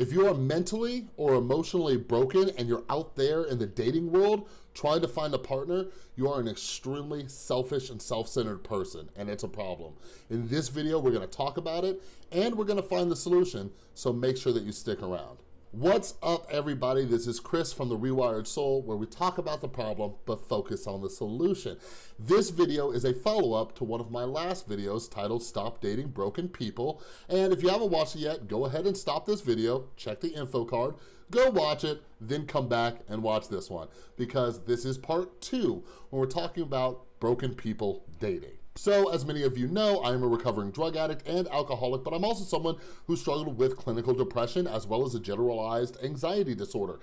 If you are mentally or emotionally broken and you're out there in the dating world trying to find a partner, you are an extremely selfish and self-centered person, and it's a problem. In this video, we're gonna talk about it, and we're gonna find the solution, so make sure that you stick around. What's up everybody? This is Chris from The Rewired Soul where we talk about the problem but focus on the solution. This video is a follow-up to one of my last videos titled Stop Dating Broken People and if you haven't watched it yet, go ahead and stop this video, check the info card, go watch it, then come back and watch this one because this is part two when we're talking about broken people dating. So as many of you know, I am a recovering drug addict and alcoholic, but I'm also someone who struggled with clinical depression as well as a generalized anxiety disorder.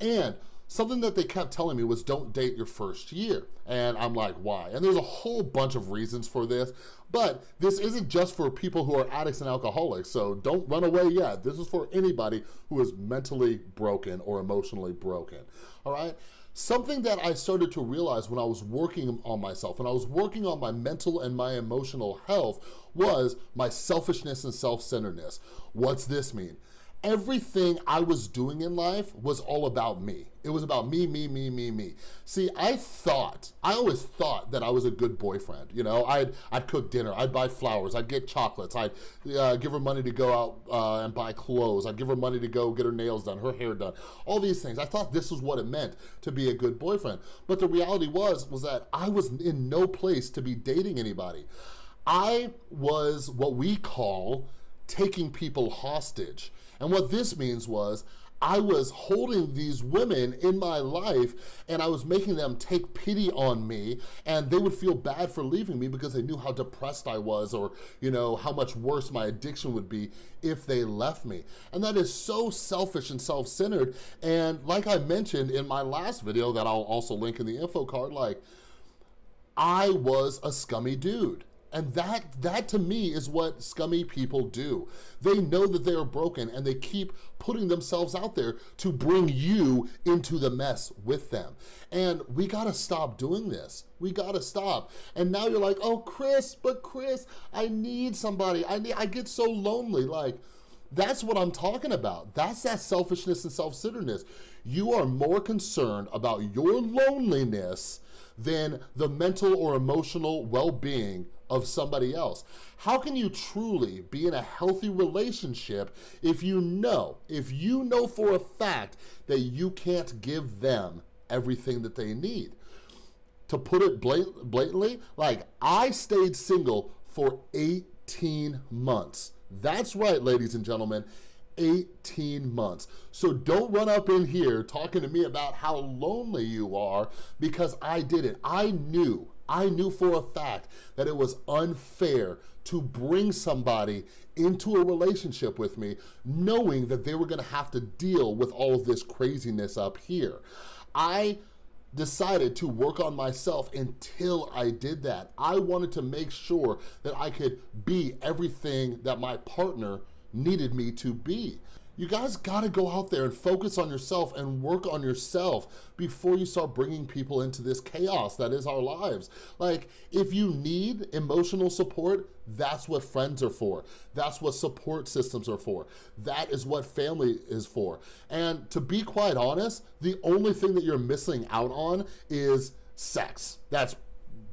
And something that they kept telling me was don't date your first year. And I'm like, why? And there's a whole bunch of reasons for this, but this isn't just for people who are addicts and alcoholics, so don't run away yet. This is for anybody who is mentally broken or emotionally broken, all right? Something that I started to realize when I was working on myself, when I was working on my mental and my emotional health, was my selfishness and self-centeredness. What's this mean? Everything I was doing in life was all about me. It was about me, me, me, me, me. See, I thought, I always thought that I was a good boyfriend. You know, I'd, I'd cook dinner, I'd buy flowers, I'd get chocolates, I'd uh, give her money to go out uh, and buy clothes, I'd give her money to go get her nails done, her hair done, all these things. I thought this was what it meant to be a good boyfriend. But the reality was, was that I was in no place to be dating anybody. I was what we call taking people hostage. And what this means was I was holding these women in my life and I was making them take pity on me and they would feel bad for leaving me because they knew how depressed I was or, you know, how much worse my addiction would be if they left me. And that is so selfish and self-centered. And like I mentioned in my last video that I'll also link in the info card, like, I was a scummy dude. And that, that to me is what scummy people do. They know that they are broken and they keep putting themselves out there to bring you into the mess with them. And we gotta stop doing this. We gotta stop. And now you're like, oh, Chris, but Chris, I need somebody. I need, I get so lonely. Like, that's what I'm talking about. That's that selfishness and self-centeredness. You are more concerned about your loneliness than the mental or emotional well-being of somebody else. How can you truly be in a healthy relationship if you know, if you know for a fact that you can't give them everything that they need? To put it blatantly, like I stayed single for 18 months. That's right, ladies and gentlemen, 18 months. So don't run up in here talking to me about how lonely you are because I did it. I knew, I knew for a fact that it was unfair to bring somebody into a relationship with me knowing that they were gonna have to deal with all of this craziness up here. I decided to work on myself until I did that. I wanted to make sure that I could be everything that my partner needed me to be. You guys gotta go out there and focus on yourself and work on yourself before you start bringing people into this chaos that is our lives. Like, if you need emotional support, that's what friends are for. That's what support systems are for. That is what family is for. And to be quite honest, the only thing that you're missing out on is sex. That's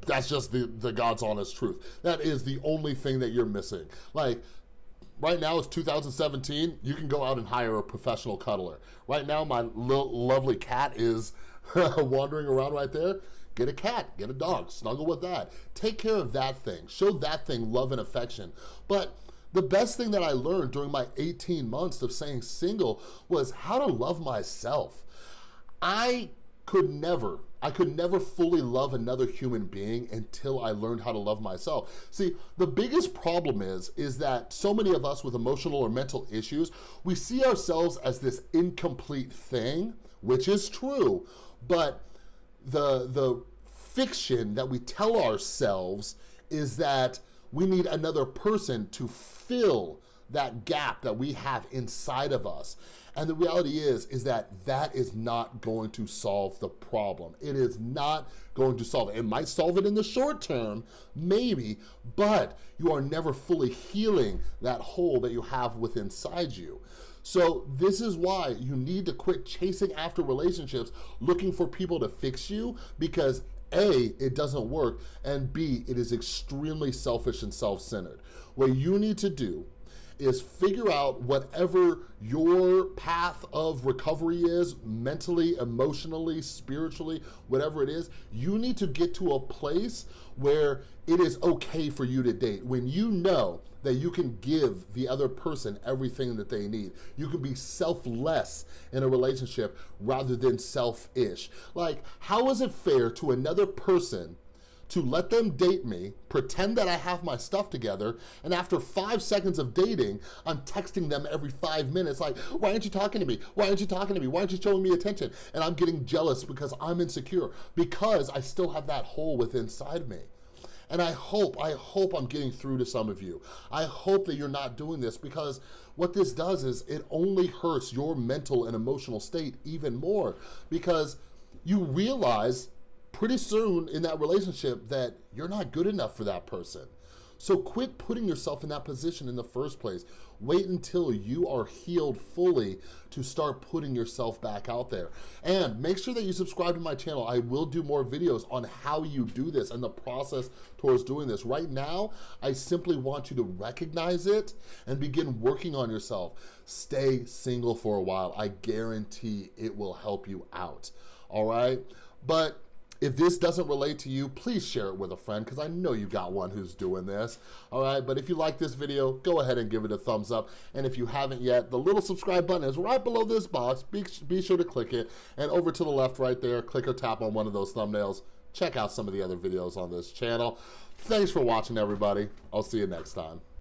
that's just the, the God's honest truth. That is the only thing that you're missing. Like, Right now it's 2017, you can go out and hire a professional cuddler. Right now my little lovely cat is wandering around right there. Get a cat, get a dog, snuggle with that. Take care of that thing, show that thing love and affection. But the best thing that I learned during my 18 months of staying single was how to love myself. I could never, I could never fully love another human being until I learned how to love myself. See, the biggest problem is, is that so many of us with emotional or mental issues, we see ourselves as this incomplete thing, which is true, but the, the fiction that we tell ourselves is that we need another person to fill that gap that we have inside of us. And the reality is, is that that is not going to solve the problem. It is not going to solve it. It might solve it in the short term, maybe, but you are never fully healing that hole that you have within inside you. So this is why you need to quit chasing after relationships, looking for people to fix you because a, it doesn't work, and B, it is extremely selfish and self-centered. What you need to do is figure out whatever your path of recovery is, mentally, emotionally, spiritually, whatever it is, you need to get to a place where it is okay for you to date. When you know that you can give the other person everything that they need. You can be selfless in a relationship rather than selfish. Like, how is it fair to another person to let them date me, pretend that I have my stuff together, and after five seconds of dating, I'm texting them every five minutes like, why aren't you talking to me? Why aren't you talking to me? Why aren't you showing me attention? And I'm getting jealous because I'm insecure, because I still have that hole within inside me. And I hope, I hope I'm getting through to some of you. I hope that you're not doing this because what this does is it only hurts your mental and emotional state even more because you realize pretty soon in that relationship that you're not good enough for that person. So quit putting yourself in that position in the first place. Wait until you are healed fully to start putting yourself back out there. And make sure that you subscribe to my channel. I will do more videos on how you do this and the process towards doing this. Right now, I simply want you to recognize it and begin working on yourself. Stay single for a while. I guarantee it will help you out, all right? But if this doesn't relate to you, please share it with a friend because I know you got one who's doing this, all right? But if you like this video, go ahead and give it a thumbs up. And if you haven't yet, the little subscribe button is right below this box. Be, be sure to click it. And over to the left right there, click or tap on one of those thumbnails. Check out some of the other videos on this channel. Thanks for watching, everybody. I'll see you next time.